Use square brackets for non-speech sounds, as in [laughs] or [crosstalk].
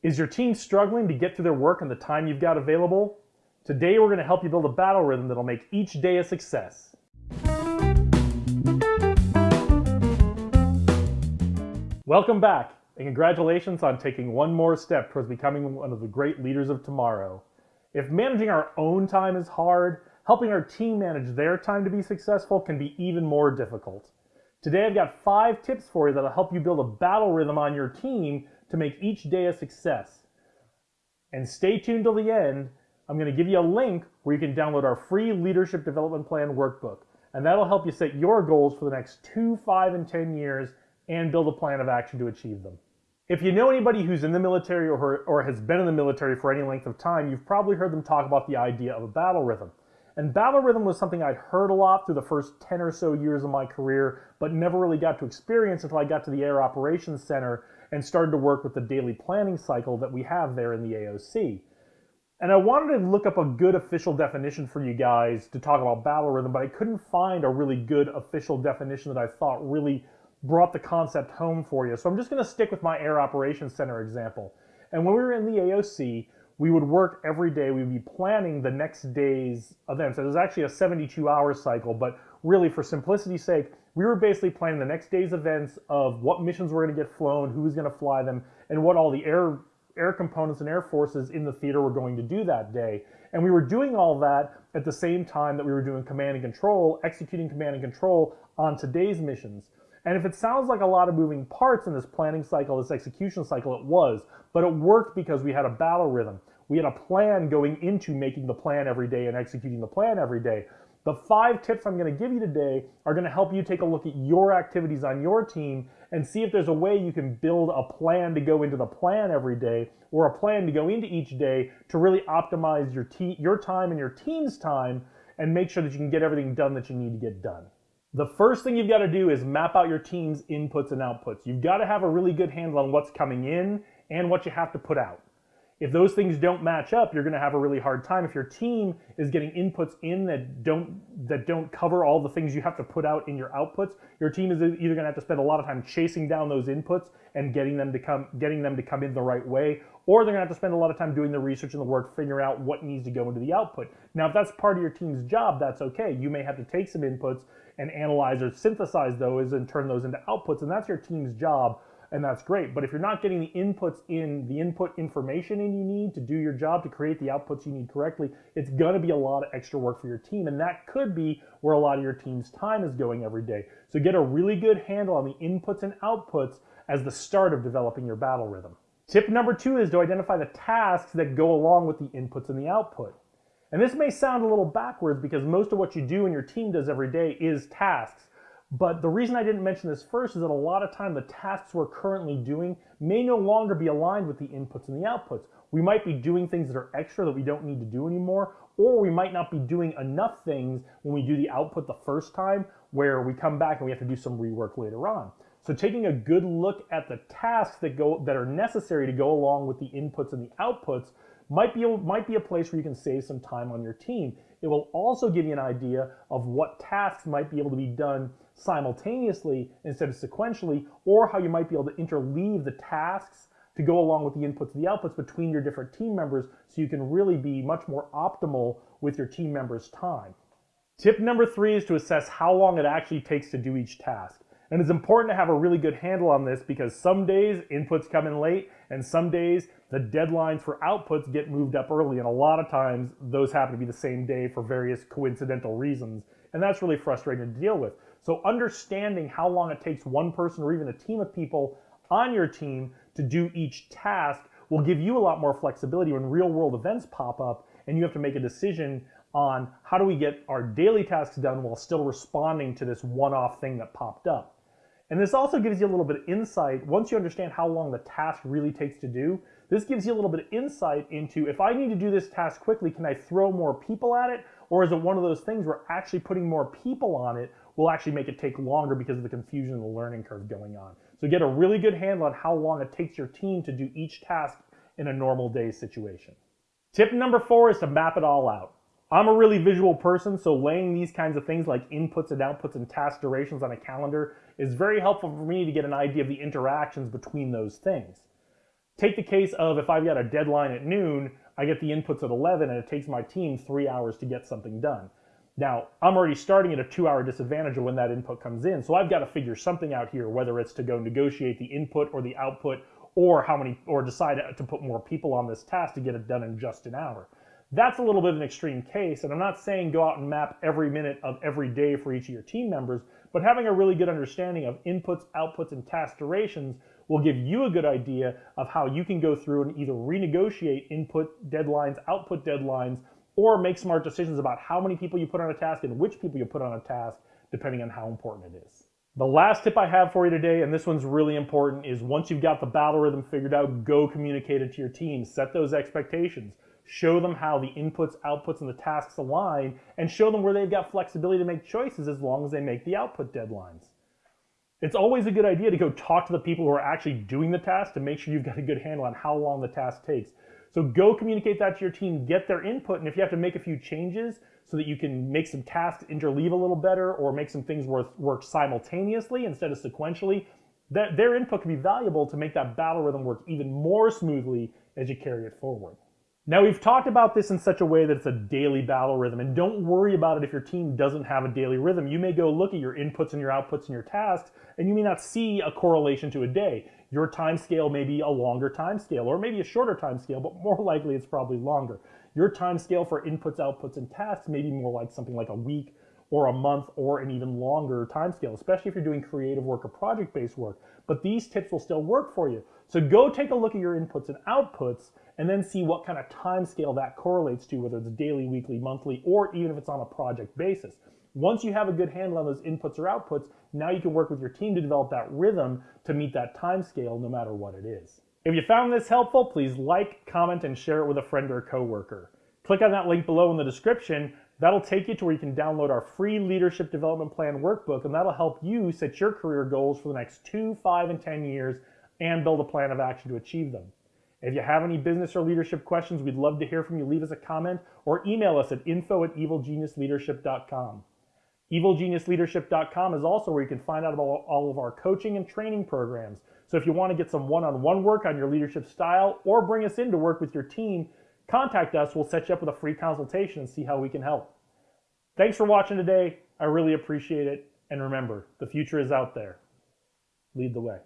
Is your team struggling to get through their work in the time you've got available? Today we're going to help you build a battle rhythm that'll make each day a success. Welcome back, and congratulations on taking one more step towards becoming one of the great leaders of tomorrow. If managing our own time is hard, helping our team manage their time to be successful can be even more difficult. Today I've got five tips for you that'll help you build a battle rhythm on your team to make each day a success. And stay tuned till the end. I'm going to give you a link where you can download our free Leadership Development Plan workbook. And that'll help you set your goals for the next two, five, and 10 years and build a plan of action to achieve them. If you know anybody who's in the military or, or has been in the military for any length of time, you've probably heard them talk about the idea of a battle rhythm. And battle rhythm was something I'd heard a lot through the first 10 or so years of my career, but never really got to experience until I got to the Air Operations Center and started to work with the daily planning cycle that we have there in the AOC. And I wanted to look up a good official definition for you guys to talk about battle rhythm, but I couldn't find a really good official definition that I thought really brought the concept home for you. So I'm just going to stick with my Air Operations Center example. And when we were in the AOC, we would work every day. We'd be planning the next day's events. It was actually a 72 hour cycle, but really for simplicity's sake, we were basically planning the next day's events of what missions were going to get flown, who was going to fly them, and what all the air air components and air forces in the theater were going to do that day. And we were doing all that at the same time that we were doing command and control, executing command and control on today's missions. And if it sounds like a lot of moving parts in this planning cycle, this execution cycle, it was, but it worked because we had a battle rhythm. We had a plan going into making the plan every day and executing the plan every day. The five tips I'm going to give you today are going to help you take a look at your activities on your team and see if there's a way you can build a plan to go into the plan every day or a plan to go into each day to really optimize your, your time and your team's time and make sure that you can get everything done that you need to get done. The first thing you've got to do is map out your team's inputs and outputs. You've got to have a really good handle on what's coming in and what you have to put out. If those things don't match up, you're going to have a really hard time. If your team is getting inputs in that don't that don't cover all the things you have to put out in your outputs, your team is either going to have to spend a lot of time chasing down those inputs and getting them to come getting them to come in the right way, or they're going to have to spend a lot of time doing the research and the work figuring out what needs to go into the output. Now, if that's part of your team's job, that's okay. You may have to take some inputs and analyze or synthesize those and turn those into outputs, and that's your team's job and that's great. But if you're not getting the inputs in, the input information in you need to do your job to create the outputs you need correctly, it's going to be a lot of extra work for your team. And that could be where a lot of your team's time is going every day. So get a really good handle on the inputs and outputs as the start of developing your battle rhythm. Tip number two is to identify the tasks that go along with the inputs and the output. And this may sound a little backwards because most of what you do and your team does every day is tasks. But the reason I didn't mention this first is that a lot of time the tasks we're currently doing may no longer be aligned with the inputs and the outputs. We might be doing things that are extra that we don't need to do anymore, or we might not be doing enough things when we do the output the first time where we come back and we have to do some rework later on. So taking a good look at the tasks that go that are necessary to go along with the inputs and the outputs might be, might be a place where you can save some time on your team. It will also give you an idea of what tasks might be able to be done simultaneously instead of sequentially, or how you might be able to interleave the tasks to go along with the inputs and the outputs between your different team members so you can really be much more optimal with your team members' time. Tip number three is to assess how long it actually takes to do each task. And it's important to have a really good handle on this because some days inputs come in late and some days the deadlines for outputs get moved up early. And a lot of times those happen to be the same day for various coincidental reasons. And that's really frustrating to deal with. So understanding how long it takes one person or even a team of people on your team to do each task will give you a lot more flexibility when real world events pop up and you have to make a decision on how do we get our daily tasks done while still responding to this one-off thing that popped up. And this also gives you a little bit of insight. Once you understand how long the task really takes to do, this gives you a little bit of insight into if I need to do this task quickly, can I throw more people at it? Or is it one of those things where actually putting more people on it will actually make it take longer because of the confusion and the learning curve going on. So get a really good handle on how long it takes your team to do each task in a normal day situation. Tip number four is to map it all out. I'm a really visual person, so laying these kinds of things like inputs and outputs and task durations on a calendar is very helpful for me to get an idea of the interactions between those things. Take the case of if I've got a deadline at noon, I get the inputs at 11 and it takes my team three hours to get something done. Now, I'm already starting at a two hour disadvantage when that input comes in. So I've got to figure something out here, whether it's to go negotiate the input or the output or how many, or decide to put more people on this task to get it done in just an hour. That's a little bit of an extreme case. And I'm not saying go out and map every minute of every day for each of your team members, but having a really good understanding of inputs, outputs, and task durations will give you a good idea of how you can go through and either renegotiate input deadlines, output deadlines, or make smart decisions about how many people you put on a task and which people you put on a task, depending on how important it is. The last tip I have for you today, and this one's really important, is once you've got the battle rhythm figured out, go communicate it to your team. Set those expectations. Show them how the inputs, outputs, and the tasks align, and show them where they've got flexibility to make choices as long as they make the output deadlines. It's always a good idea to go talk to the people who are actually doing the task to make sure you've got a good handle on how long the task takes. So go communicate that to your team, get their input, and if you have to make a few changes so that you can make some tasks interleave a little better or make some things work, work simultaneously instead of sequentially, that their input can be valuable to make that battle rhythm work even more smoothly as you carry it forward. Now we've talked about this in such a way that it's a daily battle rhythm and don't worry about it if your team doesn't have a daily rhythm. You may go look at your inputs and your outputs and your tasks and you may not see a correlation to a day. Your time scale may be a longer time scale or maybe a shorter time scale, but more [laughs] likely it's probably longer. Your time scale for inputs, outputs, and tasks may be more like something like a week or a month or an even longer time scale, especially if you're doing creative work or project-based work. But these tips will still work for you. So go take a look at your inputs and outputs and then see what kind of time scale that correlates to, whether it's daily, weekly, monthly, or even if it's on a project basis. Once you have a good handle on those inputs or outputs, now you can work with your team to develop that rhythm to meet that time scale no matter what it is. If you found this helpful, please like, comment, and share it with a friend or a coworker. Click on that link below in the description. That'll take you to where you can download our free leadership development plan workbook, and that'll help you set your career goals for the next two, five, and 10 years and build a plan of action to achieve them. If you have any business or leadership questions, we'd love to hear from you. Leave us a comment or email us at info at evilgeniusleadership.com. Evilgeniusleadership.com is also where you can find out about all of our coaching and training programs. So if you want to get some one-on-one work on your leadership style or bring us in to work with your team, contact us. We'll set you up with a free consultation and see how we can help. Thanks for watching today. I really appreciate it. And remember, the future is out there. Lead the way.